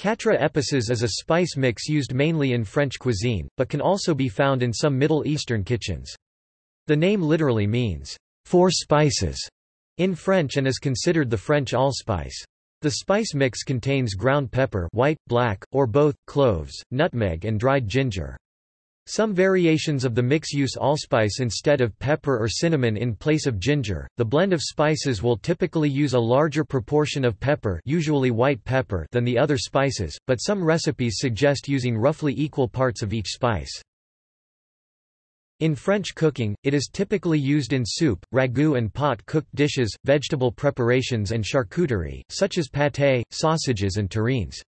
Quatre épices is a spice mix used mainly in French cuisine, but can also be found in some Middle Eastern kitchens. The name literally means, four spices, in French and is considered the French allspice. The spice mix contains ground pepper white, black, or both, cloves, nutmeg and dried ginger. Some variations of the mix use allspice instead of pepper or cinnamon in place of ginger. The blend of spices will typically use a larger proportion of pepper, usually white pepper, than the other spices, but some recipes suggest using roughly equal parts of each spice. In French cooking, it is typically used in soup, ragout and pot-cooked dishes, vegetable preparations and charcuterie, such as pâté, sausages and terrines.